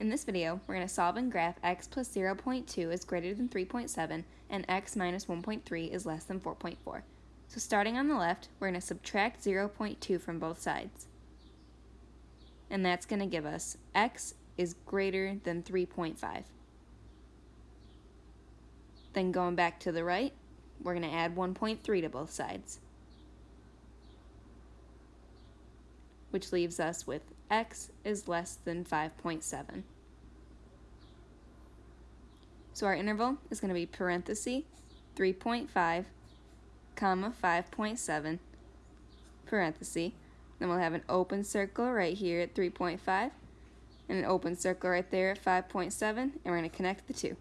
In this video, we're going to solve and graph x plus 0.2 is greater than 3.7 and x minus 1.3 is less than 4.4. So starting on the left, we're going to subtract 0.2 from both sides. And that's going to give us x is greater than 3.5. Then going back to the right, we're going to add 1.3 to both sides. Which leaves us with x is less than 5.7. So our interval is going to be parenthesis 3.5 comma 5.7 parenthesis. Then we'll have an open circle right here at 3.5 and an open circle right there at 5.7 and we're going to connect the two.